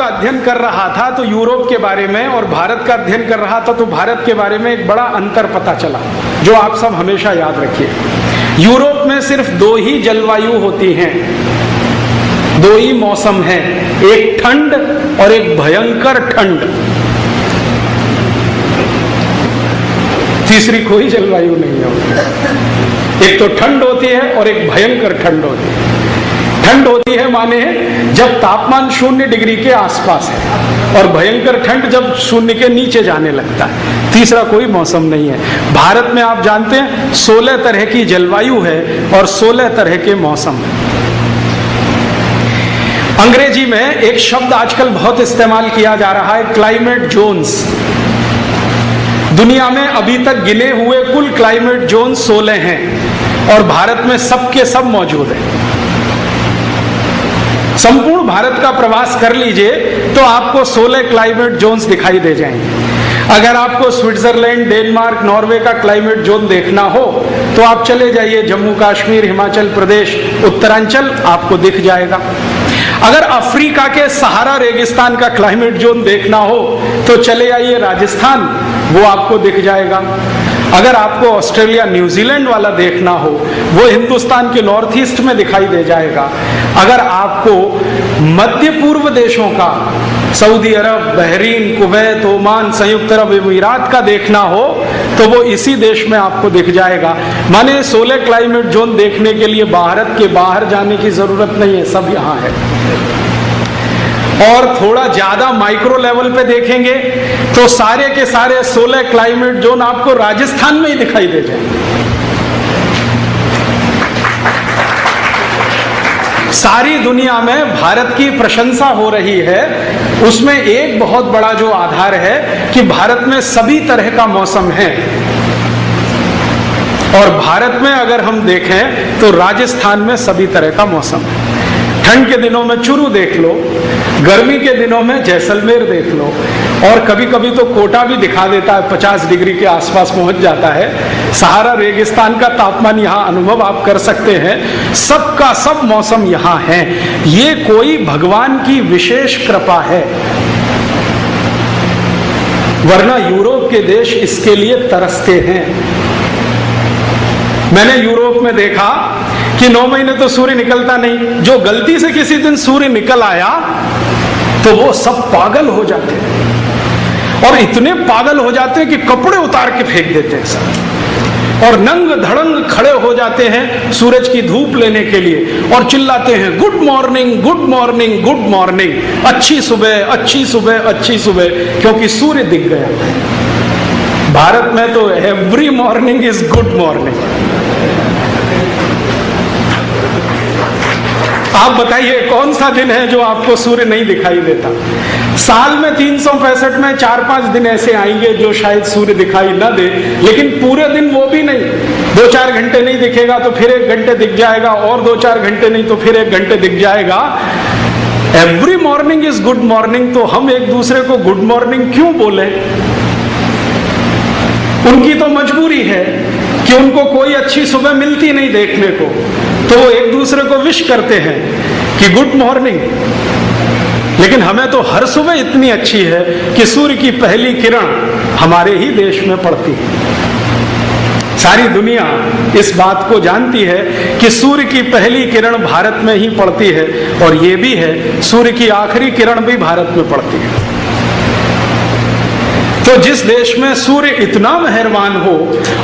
का अध्ययन कर रहा था तो यूरोप के बारे में और भारत का अध्ययन कर रहा था तो भारत के बारे में एक बड़ा अंतर पता चला, जो आप सब हमेशा याद रखिए। यूरोप में सिर्फ़ दो ही जलवायु होती हैं, दो ही मौसम है, एक ठंड और एक भयंकर ठंड। तीसरी कोई जलवायु नहीं होती एक तो ठंड होती है और एक भयंकर ठंड होती है। ठंड होती है माने, जब तापमान शून्य डिग्री के आसपास है और भयंकर ठंड जब शून्य के नीचे जाने लगता है। तीसरा कोई मौसम नहीं है। भारत में आप जानते हैं, सोलह तरह की जलवायु है और सोलह तरह के मौसम है। अंग्रेज़ी में एक शब्द आजकल बहुत इस्तेमाल किया जा रहा है क्लाइमेट जोन्स दुनिया में अभी तक गिने हुए कुल क्लाइमेट जोन सोलह हैं और भारत में सबके सब मौजूद हैं। संपूर्ण भारत का प्रवास कर लीजिए तो आपको 16 क्लाइमेट जोन्स दिखाई दे जाएँगे। अगर आपको स्विट्जरलैंड, डेनमार्क, नॉर्वे का क्लाइमेट जोन देखना हो तो आप चले जाइए जम्मू कश्मीर, हिमाचल प्रदेश, उत्तरांचल, आपको दिख जाएगा। अगर अफ्रीका के सहारा, रेगिस्तान का क्लाइमेट जोन देखना हो तो चले आइए राजस्थान, वो आपको दिख जाएगा। अगर आपको ऑस्ट्रेलिया, न्यूजीलैंड वाला देखना हो, वो हिंदुस्तान के नॉर्थ ईस्ट में दिखाई दे जाएगा। अगर आपको मध्य पूर्व देशों का, Saudi Arab, Bahrain, Kuwait, Oman, संयुक्त अरब अमीरात का देखना हो तो वो इसी देश में आपको दिख जाएगा। माने सोलह क्लाइमेट जोन देखने के लिए, भारत के बाहर जाने की ज़रूरत नहीं है, सब यहाँ है। और थोड़ा ज़्यादा माइक्रो लेवल पे देखेंगे तो सारे के सारे 16 क्लाइमेट जोन आपको राजस्थान में ही दिखाई दे जाएँगे। सारी दुनिया में भारत की प्रशंसा हो रही है, उसमें एक बहुत बड़ा जो आधार है कि भारत में सभी तरह का मौसम है। और भारत में अगर हम देखें तो राजस्थान में सभी तरह का मौसम है। ठंड के दिनों में चुरू देख लो, गर्मी के दिनों में जैसलमेर देख लो, और कभी कभी तो कोटा भी दिखा देता है 50 डिग्री के आसपास पहुँच जाता है। सहारा रेगिस्तान का तापमान यहाँ अनुभव आप कर सकते हैं। सबका सब मौसम यहाँ है। ये कोई भगवान की विशेष कृपा है। वरना यूरोप के देश इसके लिए तरसते हैं। मैंने यूरोप में देखा कि नौ महीने तो सूर्य निकलता नहीं। जो गलती से किसी दिन सूर्य निकल आया तो वो सब पागल हो जाते हैं। और इतने पागल हो जाते हैं कि कपड़े उतार के फेंक देते हैं सब। और नंग धड़ंग खड़े हो जाते हैं सूरज की धूप लेने के लिए और चिल्लाते हैं, good morning good morning good morning. अच्छी सुबह अच्छी सुबह अच्छी सुबह। क्योंकि सूर्य दिख गया। भारत में तो every morning is good morning आप बताइए, कौन सा दिन है जो आपको सूर्य नहीं दिखाई देता? साल में तीन सौ पैंसठ में चार पाँच दिन ऐसे आएँगे जो शायद सूर्य दिखाई न दे, लेकिन पूरे दिन वो भी नहीं। दो चार घंटे नहीं दिखेगा तो फिर एक घंटे दिख जाएगा, और दो चार घंटे नहीं तो फिर एक घंटे दिख जाएगा। Every morning is good morning तो हम एक दूसरे को गुड मॉर्निंग क्यों बोले? उनकी तो मजबूरी है कि उनको कोई अच्छी सुबह मिलती नहीं देखने को। तो वो एक दूसरे को विश करते हैं कि गुड मॉर्निंग लेकिन हमें तो हर सुबह इतनी अच्छी है कि सूर्य की पहली किरण हमारे ही देश में पड़ती है। सारी दुनिया इस बात को जानती है कि सूर्य की पहली किरण भारत में ही पड़ती है और ये भी है, सूर्य की आखिरी किरण भी भारत में पड़ती है। तो जिस देश में सूर्य इतना मेहरबान हो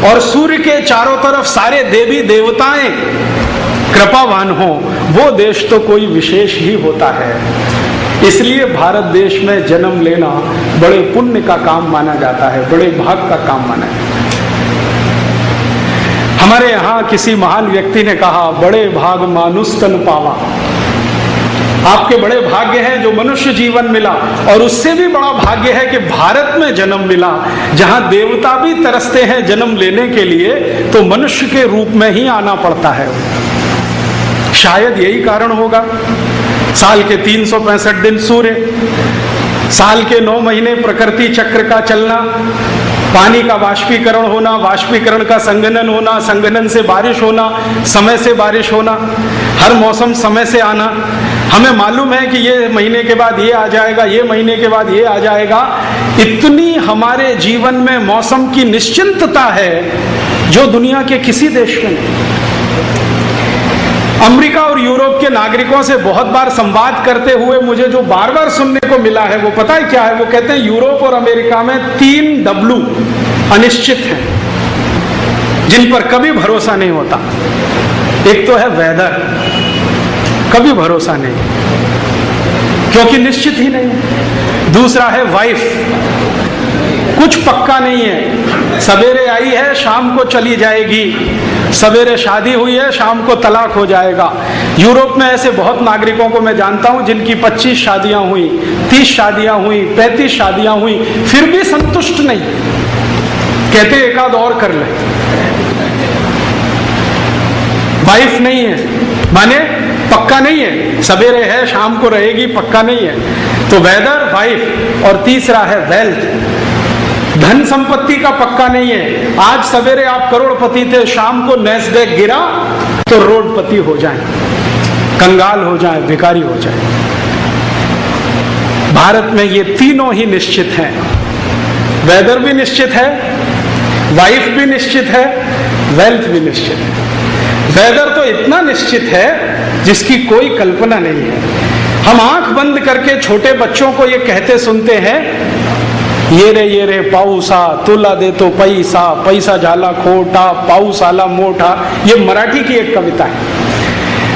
और सूर्य के चारों तरफ़ सारे देवी देवताएँ कृपावान हो, वो देश तो कोई विशेष ही होता है। इसलिए भारत देश में जन्म लेना बड़े पुण्य का काम माना जाता है, बड़े भाग का काम माना है। हमारे यहाँ किसी महान व्यक्ति ने कहा, बड़े भाग मानुस्तन पावा। आपके बड़े भाग्य हैं जो मनुष्य जीवन मिला, और उससे भी बड़ा भाग्य है कि भारत में जन्म मिला। जहाँ देवता भी तरसते हैं जन्म लेने के लिए तो मनुष्य के रूप में ही आना पड़ता है। शायद यही कारण होगा। साल के तीन सौ पैंसठ दिन सूर्य, साल के नौ महीने प्रकृति चक्र का चलना, पानी का वाष्पीकरण होना, वाष्पीकरण का संगनन होना, संगनन से बारिश होना, समय से बारिश होना, हर मौसम समय से आना। हमें मालूम है कि ये महीने के बाद ये आ जाएगा, ये महीने के बाद ये आ जाएगा। इतनी हमारे जीवन में मौसम की निश्चिंतता है जो दुनिया के किसी देश में अमेरिका और यूरोप के नागरिकों से बहुत बार संवाद करते हुए मुझे जो बार बार सुनने को मिला है, वो पता है क्या है? वो कहते हैं, यूरोप और अमेरिका में तीन डब्लू अनिश्चित हैं, जिन पर कभी भरोसा नहीं होता। एक तो है वेदर, कभी भरोसा नहीं, क्योंकि निश्चित ही नहीं दूसरा है वाइफ, कुछ पक्का नहीं है। सवेरे आई है, शाम को चली जाएगी। सवेरे शादी हुई है, शाम को तलाक हो जाएगा। यूरोप में ऐसे बहुत नागरिकों को मैं जानता हूँ जिनकी 25 शादियाँ हुई 30 शादियाँ हुई 35 शादियाँ हुई, फिर भी संतुष्ट नहीं। कहते एक आध और कर ले। वाइफ नहीं है। माने पक्का नहीं है। सवेरे है, शाम को रहेगी, पक्का नहीं है। तो वेदर, वाइफ और तीसरा है, वेल्थ। धन संपत्ति का पक्का नहीं है। आज सवेरे आप करोड़पति थे, शाम को नेस्डेक गिरा तो रोडपति हो जाए, कंगाल हो जाए भिकारी हो जाए। भारत में ये तीनों ही निश्चित हैं। वेदर भी निश्चित है वाइफ भी निश्चित है वेल्थ भी निश्चित है। वेदर तो इतना निश्चित है, जिसकी कोई कल्पना नहीं है। हम आँख बंद करके छोटे बच्चों को ये कहते सुनते हैं ये रे ये रे, पाऊसा, तुला दे तो पैसा पैसा झाला खोटा पाऊस आला मोटा ये मराठी की एक कविता है।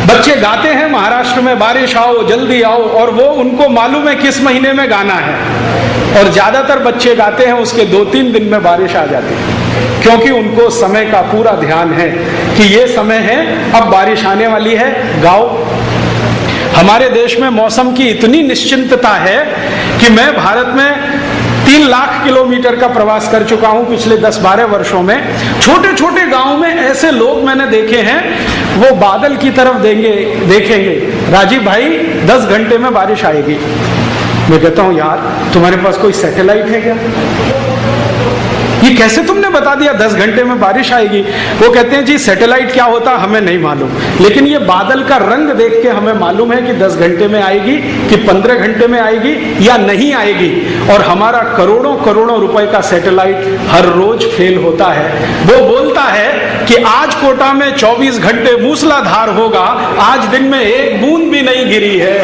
बच्चे गाते हैं महाराष्ट्र में, बारिश आओ, जल्दी आओ, और वो उनको मालूम है किस महीने में गाना है। और ज़्यादातर बच्चे गाते हैं, उसके दो तीन दिन में बारिश आ जाती है। क्योंकि उनको समय का पूरा ध्यान है कि ये समय है, अब बारिश आने वाली है, गाओ। हमारे देश में मौसम की इतनी निश्चिंतता है कि मैं भारत में तीन लाख किलोमीटर का प्रवास कर चुका हूँ पिछले दस बारह वर्षों में। छोटे छोटे गाँव में ऐसे लोग मैंने देखे हैं, वो बादल की तरफ़ देंगे, देखेंगे। राजीव भाई, दस घंटे में बारिश आएगी। मैं कहता हूँ, यार, तुम्हारे पास कोई सैटेलाइट है क्या? ये कैसे तुमने बता दिया? दस घंटे में बारिश आएगी। वो कहते हैं, जी सैटेलाइट क्या होता हमें नहीं मालूम। लेकिन ये बादल का रंग देख के हमें मालूम है कि दस घंटे में आएगी, कि पंद्रह घंटे में आएगी या नहीं आएगी। और हमारा करोड़ों करोड़ों रुपए का सैटेलाइट हर रोज फेल होता है। वो बोलता है कि आज कोटा में 24 घंटे मूसलाधार होगा, आज दिन में एक बूंद भी नहीं गिरी है।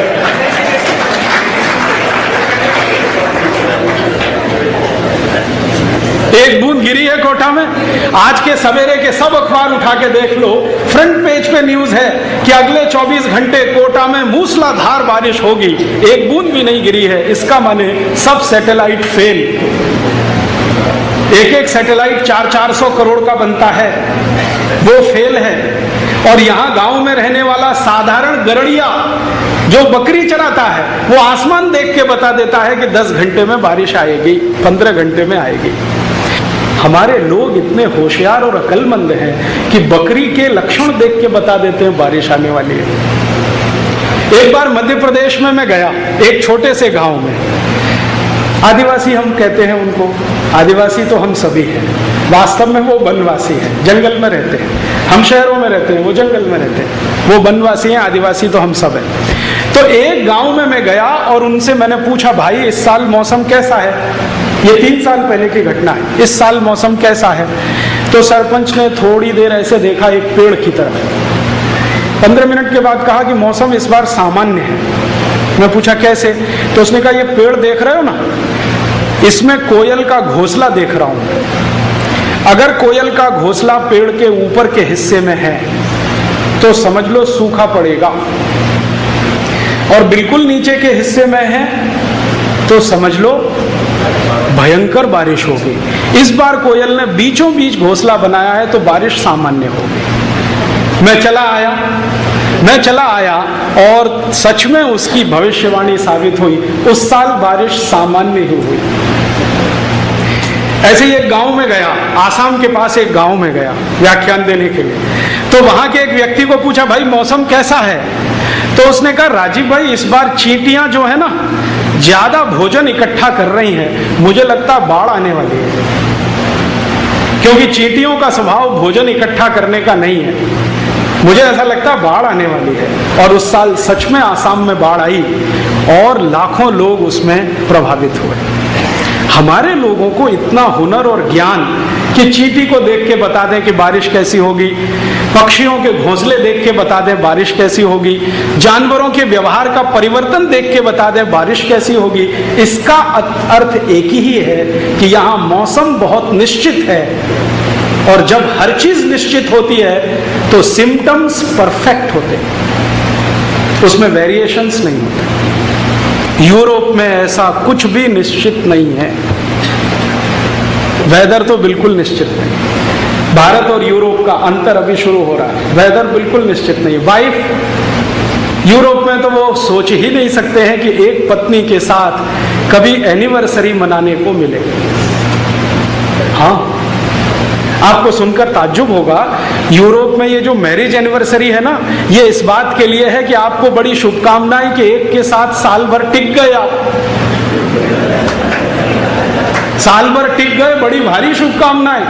एक बूंद गिरी है कोटा में। आज के सवेरे के सब अखबार उठा के देख लो फ्रंट पेज पे न्यूज़ है कि अगले 24 घंटे कोटा में मूसलाधार बारिश होगी। एक बूंद भी नहीं गिरी है, इसका माने सब सैटेलाइट फेल एक एक सैटेलाइट चार चार सौ करोड़ का बनता है। वो फेल है। और यहाँ गाँव में रहने वाला साधारण गरड़िया जो बकरी चराता है, वो आसमान देख के बता देता है कि 10 घंटे में बारिश आएगी 15 घंटे में आएगी। हमारे लोग इतने होशियार और अकलमंद हैं कि बकरी के लक्षण देख के बता देते हैं, बारिश आने वाली है। एक बार मध्य प्रदेश में मैं गया, एक छोटे से गाँव में। आदिवासी हम कहते हैं उनको, आदिवासी तो हम सभी हैं। वास्तव में वो वनवासी हैं, जंगल में रहते हैं। हम शहरों में रहते हैं, वो जंगल में रहते हैं। वो वनवासी हैं, आदिवासी तो हम सब हैं। तो एक गाँव में मैं गया और उनसे मैंने पूछा, भाई, इस साल मौसम कैसा है? ये तीन साल पहले की घटना है। इस साल मौसम कैसा है? तो सरपंच ने थोड़ी देर ऐसे देखा एक पेड़ की तरफ़ पंद्रह मिनट के बाद कहा कि मौसम इस बार सामान्य है। मैं पूछा कैसे? तो उसने कहा ये पेड़ देख रहे हो ना? इसमें कोयल का घोसला देख रहा हूँ। अगर कोयल का घोसला पेड़ के ऊपर के हिस्से में है तो समझ लो सूखा पड़ेगा। और बिल्कुल नीचे के हिस्से में है तो समझ लो भयंकर बारिश होगी। इस बार कोयल ने बीचों बीच घोसला बनाया है तो बारिश सामान्य होगी। मैं चला आया, मैं चला आया और सच में उसकी भविष्यवाणी साबित हुई। उस साल बारिश सामान्य ही हुई। ऐसे ही एक गाँव में गया, आसाम के पास एक गाँव में गया व्याख्यान देने के लिए। तो वहाँ के एक व्यक्ति को पूछा, भाई, मौसम कैसा है? तो उसने कहा, राजीव भाई, इस बार चींटियाँ जो है ना ज़्यादा भोजन इकट्ठा कर रही हैं, मुझे लगता है बाढ़ आने वाली है। क्योंकि चींटियों का स्वभाव भोजन इकट्ठा करने का नहीं है। मुझे ऐसा लगता है बाढ़ आने वाली है, और उस साल सच में आसाम में बाढ़ आई, और लाखों लोग उसमें प्रभावित हुए। हमारे लोगों को इतना हुनर और ज्ञान कि चीटी को देख के बता दें कि बारिश कैसी होगी। पक्षियों के घोंसले देख के बता दें बारिश कैसी होगी। जानवरों के व्यवहार का परिवर्तन देख के बता दें बारिश कैसी होगी। इसका अर्थ एक ही है कि यहाँ मौसम बहुत निश्चित है। और जब हर चीज़ निश्चित होती है तो सिम्टम्स परफेक्ट होते उसमें वेरिएशंस नहीं होते। यूरोप में ऐसा कुछ भी निश्चित नहीं है। वेदर तो बिल्कुल निश्चित नहीं। भारत और यूरोप का अंतर अभी शुरू हो रहा है। वेदर बिल्कुल निश्चित नहीं। वाइफ, यूरोप में तो वो सोच ही नहीं सकते हैं कि एक पत्नी के साथ कभी एनिवर्सरी मनाने को मिले। हाँ। आपको सुनकर ताज्जुब होगा, यूरोप में ये जो मैरिज एनिवर्सरी है ना, ये इस बात के लिए है कि आपको बड़ी शुभकामनाएँ कि एक के साथ साल भर टिक आप साल भर टिक गए, बड़ी भारी शुभकामनाएँ।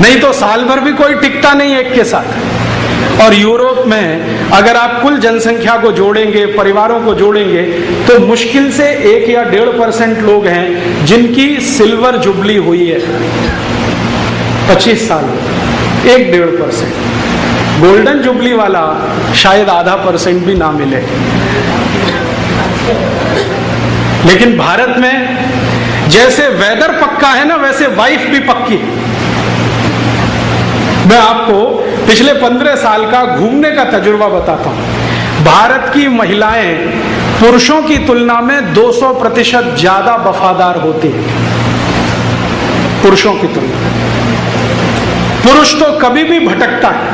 नहीं तो साल भर भी कोई टिकता नहीं एक के साथ। और यूरोप में अगर आप कुल जनसंख्या को जोड़ेंगे, परिवारों को जोड़ेंगे तो मुश्किल से एक या डेढ़ परसेंट लोग हैं जिनकी सिल्वर जुबली हुई है। पच्चीस साल, एक डेढ़ परसेंट। गोल्डन जुबली वाला शायद आधा परसेंट भी ना मिले। लेकिन भारत में जैसे वेदर पक्का है ना, वैसे वाइफ भी पक्की मैं आपको पिछले पंद्रह साल का घूमने का तजुर्बा बताता हूँ। भारत की महिलाएँ पुरुषों की तुलना में 200 प्रतिशत ज़्यादा वफादार होती है। पुरुषों की तुलना। पुरुष तो कभी भी भटकता है।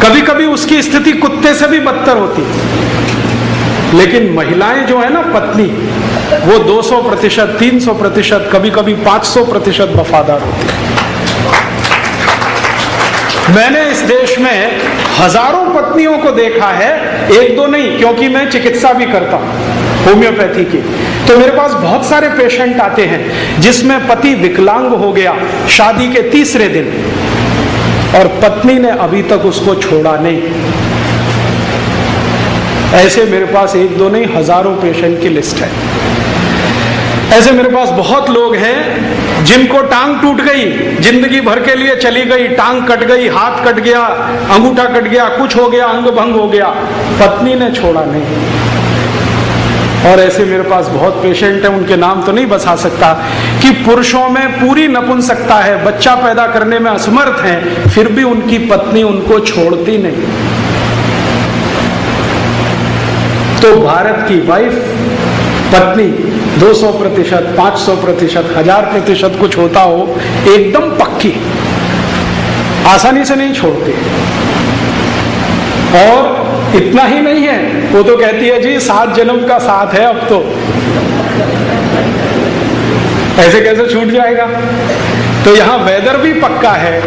कभी कभी उसकी स्थिति कुत्ते से भी बदतर होती है। लेकिन महिलाएँ जो है ना, पत्नी, वो 200 प्रतिशत, तीन सौ प्रतिशत कभी कभी 500 प्रतिशत वफादार होती है। मैंने इस देश में हज़ारों पत्नियों को देखा है, एक दो नहीं, क्योंकि मैं चिकित्सा भी करता हूँ, होम्योपैथी की। तो मेरे पास बहुत सारे पेशेंट आते हैं, जिसमें पति विकलांग हो गया शादी के तीसरे दिन, और पत्नी ने अभी तक उसको छोड़ा नहीं। ऐसे मेरे पास एक दो नहीं, हज़ारों पेशेंट की लिस्ट है। ऐसे मेरे पास बहुत लोग हैं जिनको टांग टूट गई, ज़िंदगी भर के लिए चली गई, टांग कट गई, हाथ कट गया, अंगूठा कट गया, कुछ हो गया, अंग भंग हो गया, पत्नी ने छोड़ा नहीं। और ऐसे मेरे पास बहुत पेशेंट हैं, उनके नाम तो नहीं बसा सकता कि पुरुषों में पूरी नपुंसकता है, बच्चा पैदा करने में असमर्थ हैं, फिर भी उनकी पत्नी उनको छोड़ती नहीं। तो भारत की वाइफ पत्नी 200 प्रतिशत, पाँच प्रतिशत, हज़ार प्रतिशत कुछ होता हो, एकदम पक्की। आसानी से नहीं छोड़ती। और इतना ही नहीं है, वो तो कहती है, जी, सात जन्म का साथ है अब तो। ऐसे कैसे छूट जाएगा? तो यहाँ वेदर भी पक्का है।